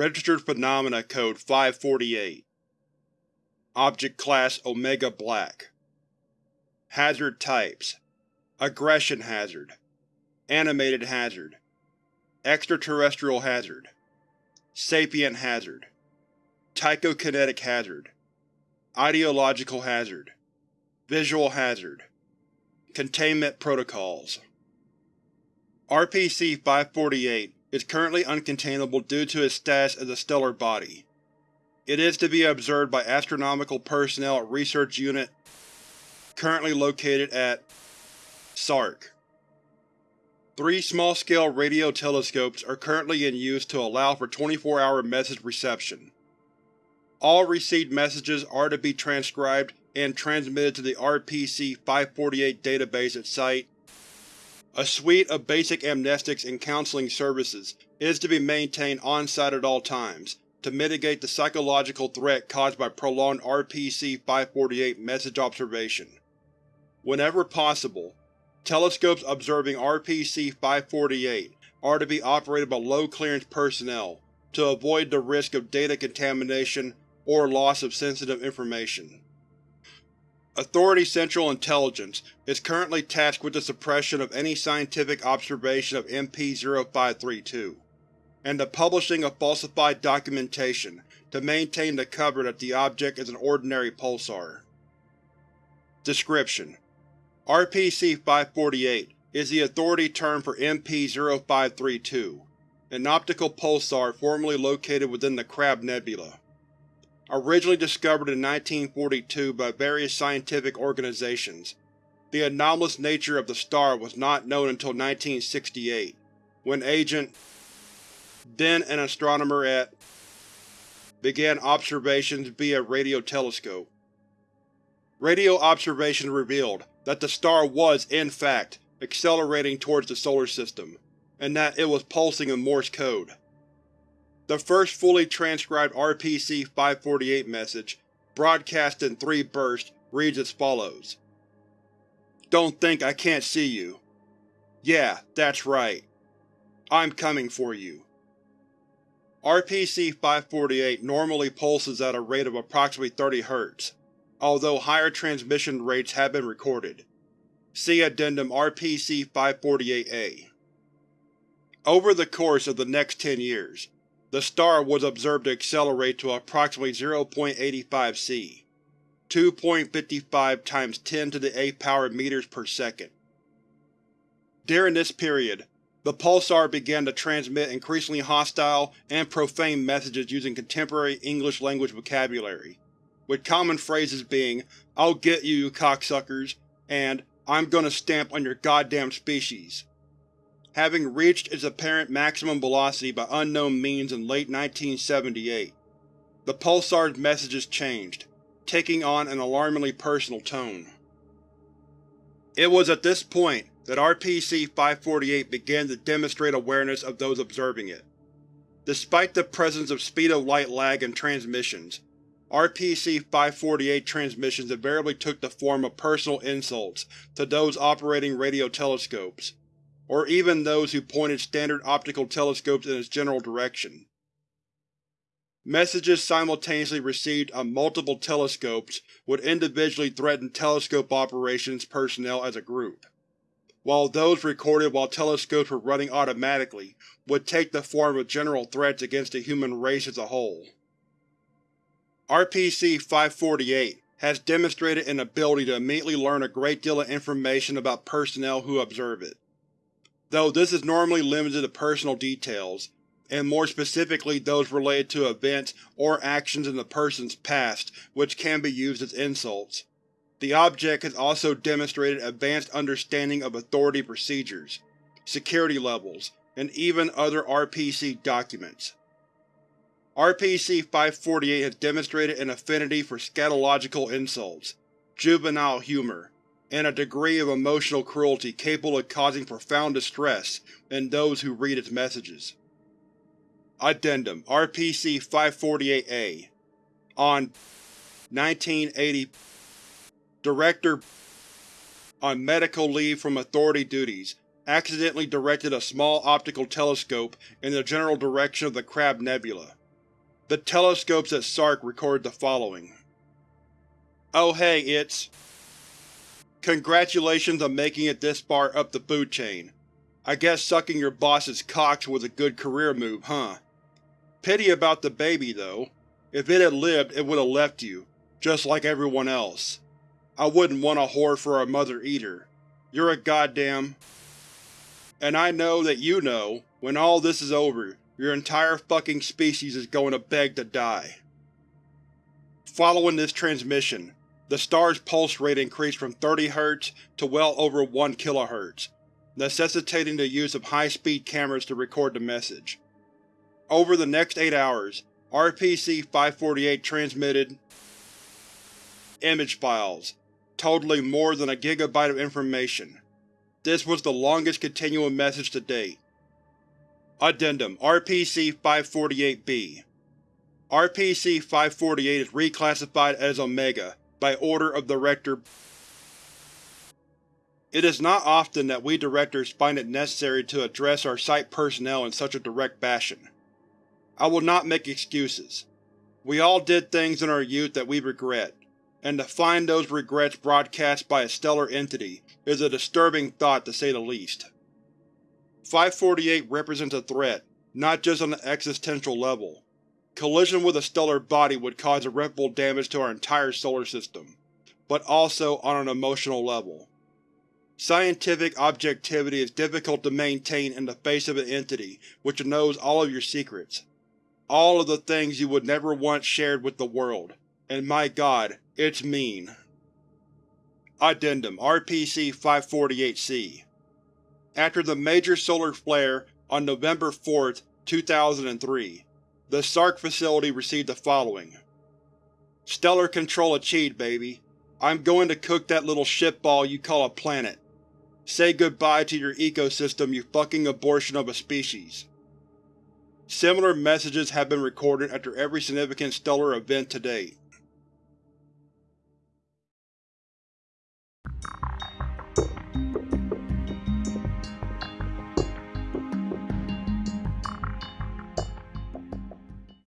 Registered Phenomena Code 548 Object Class Omega Black. Hazard Types. Aggression Hazard. Animated Hazard. Extraterrestrial Hazard. Sapient Hazard. Tychokinetic Hazard. Ideological Hazard. Visual Hazard. Containment Protocols. RPC-548 is currently uncontainable due to its status as a stellar body. It is to be observed by astronomical personnel at Research Unit currently located at SARC. Three small-scale radio telescopes are currently in use to allow for 24-hour message reception. All received messages are to be transcribed and transmitted to the RPC-548 database at Site a suite of basic amnestics and counseling services is to be maintained on-site at all times, to mitigate the psychological threat caused by prolonged RPC-548 message observation. Whenever possible, telescopes observing RPC-548 are to be operated by low-clearance personnel to avoid the risk of data contamination or loss of sensitive information. Authority Central Intelligence is currently tasked with the suppression of any scientific observation of MP-0532, and the publishing of falsified documentation to maintain the cover that the object is an ordinary pulsar. Description: RPC-548 is the authority term for MP-0532, an optical pulsar formerly located within the Crab Nebula. Originally discovered in 1942 by various scientific organizations, the anomalous nature of the star was not known until 1968, when Agent, then an astronomer at, began observations via radio telescope. Radio observations revealed that the star was, in fact, accelerating towards the Solar System, and that it was pulsing in Morse code. The first fully transcribed RPC-548 message, broadcast in three bursts, reads as follows. Don't think I can't see you. Yeah, that's right. I'm coming for you. RPC-548 normally pulses at a rate of approximately 30 Hz, although higher transmission rates have been recorded. See Addendum RPC-548-A. Over the course of the next 10 years, the star was observed to accelerate to approximately 0.85 c, 2.55 times 10 to the 8th power meters per second. During this period, the pulsar began to transmit increasingly hostile and profane messages using contemporary English-language vocabulary, with common phrases being I'll get you, you cocksuckers, and I'm gonna stamp on your goddamn species having reached its apparent maximum velocity by unknown means in late 1978. The pulsar's messages changed, taking on an alarmingly personal tone. It was at this point that RPC-548 began to demonstrate awareness of those observing it. Despite the presence of speed-of-light lag in transmissions, RPC-548 transmissions invariably took the form of personal insults to those operating radio telescopes, or even those who pointed standard optical telescopes in its general direction. Messages simultaneously received on multiple telescopes would individually threaten telescope operations personnel as a group, while those recorded while telescopes were running automatically would take the form of general threats against the human race as a whole. RPC-548 has demonstrated an ability to immediately learn a great deal of information about personnel who observe it though this is normally limited to personal details, and more specifically those related to events or actions in the person's past which can be used as insults. The object has also demonstrated advanced understanding of authority procedures, security levels, and even other RPC documents. RPC-548 has demonstrated an affinity for scatological insults, juvenile humor, and a degree of emotional cruelty capable of causing profound distress in those who read its messages. Addendum RPC-548-A On 1980 Director on medical leave from authority duties accidentally directed a small optical telescope in the general direction of the Crab Nebula, The telescopes at Sark recorded the following. Oh hey, it's… Congratulations on making it this far up the food chain. I guess sucking your boss's cocks was a good career move, huh? Pity about the baby, though. If it had lived, it would have left you, just like everyone else. I wouldn't want a whore for a mother either. You're a goddamn… And I know that you know, when all this is over, your entire fucking species is going to beg to die. Following this transmission, the star's pulse rate increased from 30 Hz to well over 1 kHz, necessitating the use of high-speed cameras to record the message. Over the next eight hours, RPC-548 transmitted image files, totaling more than a gigabyte of information. This was the longest continuing message to date. Addendum RPC-548-B RPC-548 is reclassified as Omega by order of Director It is not often that we Directors find it necessary to address our Site personnel in such a direct fashion. I will not make excuses. We all did things in our youth that we regret, and to find those regrets broadcast by a stellar entity is a disturbing thought to say the least. 548 represents a threat, not just on an existential level. Collision with a stellar body would cause irreparable damage to our entire solar system, but also on an emotional level. Scientific objectivity is difficult to maintain in the face of an entity which knows all of your secrets. All of the things you would never want shared with the world. And my god, it's mean. Addendum RPC-548-C after the major solar flare on November 4, 2003, the Sark facility received the following. Stellar control achieved, baby. I'm going to cook that little shitball you call a planet. Say goodbye to your ecosystem, you fucking abortion of a species. Similar messages have been recorded after every significant stellar event to date.